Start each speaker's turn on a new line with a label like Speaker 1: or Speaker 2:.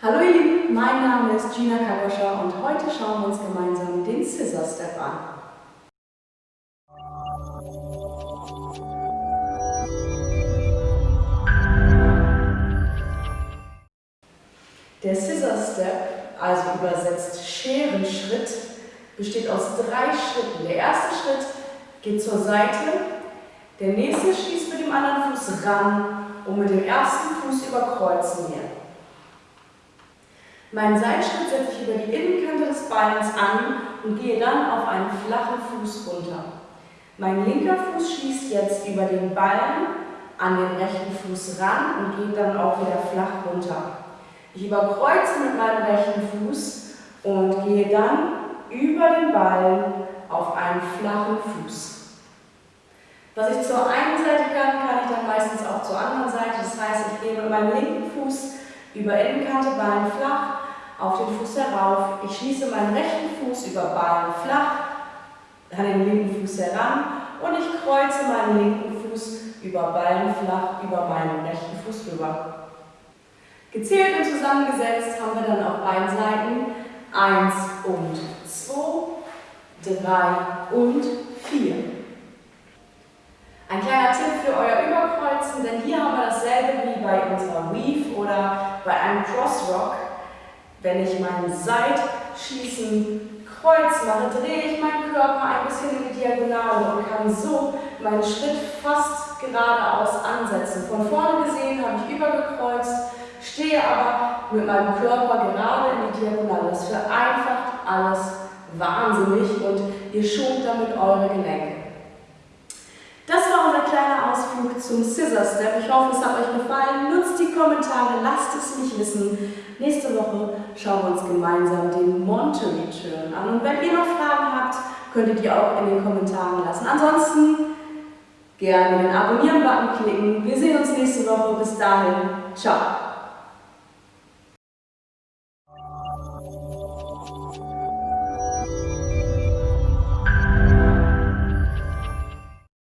Speaker 1: Hallo ihr Lieben, mein Name ist Gina Kagoscha und heute schauen wir uns gemeinsam den Scissor Step an. Der Scissor Step, also übersetzt Scherenschritt, besteht aus drei Schritten. Der erste Schritt geht zur Seite, der nächste schließt mit dem anderen Fuß ran und mit dem ersten Fuß überkreuzen wir. Meinen Seitschritt setze ich über die Innenkante des Beins an und gehe dann auf einen flachen Fuß runter. Mein linker Fuß schließt jetzt über den Ballen an den rechten Fuß ran und geht dann auch wieder flach runter. Ich überkreuze mit meinem rechten Fuß und gehe dann über den Ballen auf einen flachen Fuß. Was ich zur einen Seite kann, kann ich dann meistens auch zur anderen Seite. Das heißt, ich gehe mit meinem linken Fuß über Innenkante, Ballen flach, auf den Fuß herauf. Ich schließe meinen rechten Fuß über Ballen flach, an den linken Fuß heran und ich kreuze meinen linken Fuß über Ballen flach über meinen rechten Fuß rüber. Gezählt und zusammengesetzt haben wir dann auf beiden Seiten 1 und 2, 3 und 4. Ein kleiner Tipp für euer Überkreuzen, denn hier haben wir dasselbe wie bei unserer Weave oder bei einem Crossrock. Wenn ich meinen Seitschießen Kreuz mache, drehe ich meinen Körper ein bisschen in die Diagonale und kann so meinen Schritt fast geradeaus ansetzen. Von vorne gesehen habe ich übergekreuzt, stehe aber mit meinem Körper gerade in die Diagonale. Das vereinfacht alles wahnsinnig und ihr schont damit eure Gelenke. Das war unser kleiner Ausflug zum Scissor Step. Ich hoffe, es hat euch gefallen. Nutzt Kommentare, lasst es mich wissen. Nächste Woche schauen wir uns gemeinsam den Monterey Turn an. Und wenn ihr noch Fragen habt, könnt ihr auch in den Kommentaren lassen. Ansonsten gerne den Abonnieren-Button klicken. Wir sehen uns nächste Woche. Bis dahin, ciao.